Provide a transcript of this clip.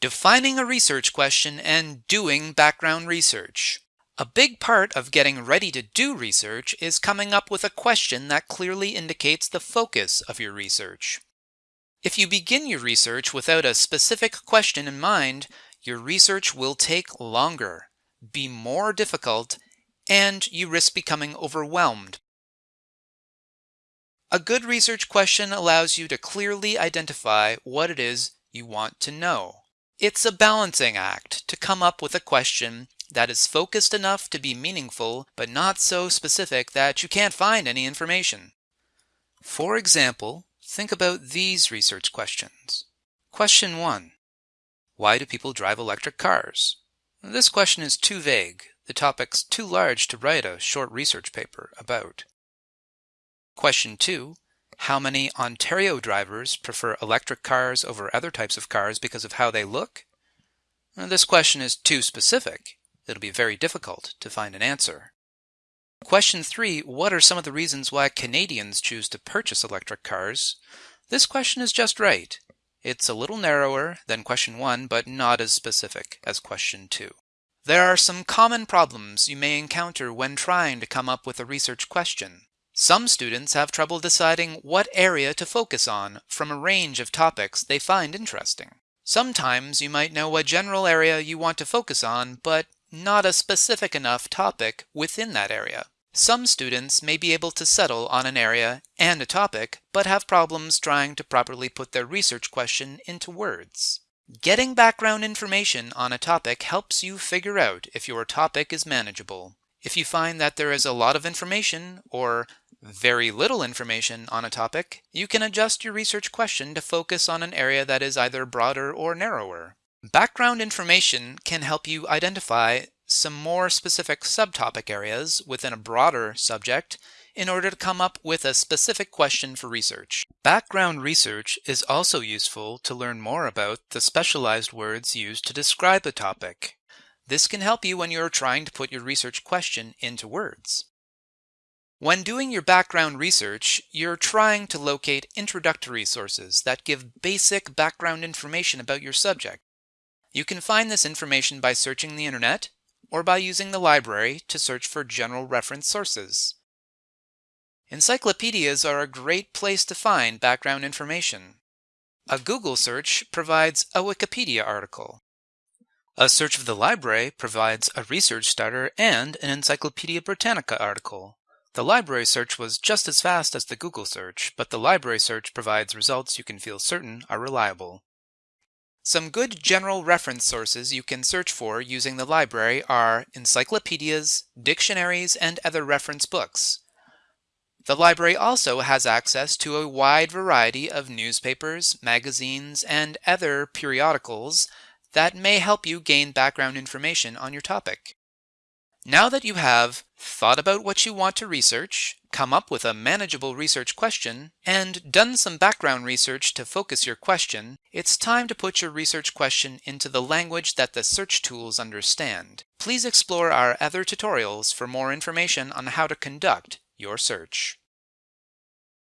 Defining a research question and doing background research. A big part of getting ready to do research is coming up with a question that clearly indicates the focus of your research. If you begin your research without a specific question in mind, your research will take longer, be more difficult, and you risk becoming overwhelmed. A good research question allows you to clearly identify what it is you want to know. It's a balancing act to come up with a question that is focused enough to be meaningful, but not so specific that you can't find any information. For example, think about these research questions. Question 1. Why do people drive electric cars? This question is too vague. The topic's too large to write a short research paper about. Question 2. How many Ontario drivers prefer electric cars over other types of cars because of how they look? This question is too specific. It'll be very difficult to find an answer. Question 3. What are some of the reasons why Canadians choose to purchase electric cars? This question is just right. It's a little narrower than question 1, but not as specific as question 2. There are some common problems you may encounter when trying to come up with a research question. Some students have trouble deciding what area to focus on from a range of topics they find interesting. Sometimes you might know a general area you want to focus on, but not a specific enough topic within that area. Some students may be able to settle on an area and a topic, but have problems trying to properly put their research question into words. Getting background information on a topic helps you figure out if your topic is manageable. If you find that there is a lot of information or very little information on a topic, you can adjust your research question to focus on an area that is either broader or narrower. Background information can help you identify some more specific subtopic areas within a broader subject in order to come up with a specific question for research. Background research is also useful to learn more about the specialized words used to describe a topic. This can help you when you're trying to put your research question into words. When doing your background research, you're trying to locate introductory sources that give basic background information about your subject. You can find this information by searching the internet or by using the library to search for general reference sources. Encyclopedias are a great place to find background information. A Google search provides a Wikipedia article. A search of the library provides a research starter and an Encyclopedia Britannica article. The library search was just as fast as the Google search, but the library search provides results you can feel certain are reliable. Some good general reference sources you can search for using the library are encyclopedias, dictionaries, and other reference books. The library also has access to a wide variety of newspapers, magazines, and other periodicals that may help you gain background information on your topic. Now that you have thought about what you want to research, come up with a manageable research question, and done some background research to focus your question, it's time to put your research question into the language that the search tools understand. Please explore our other tutorials for more information on how to conduct your search.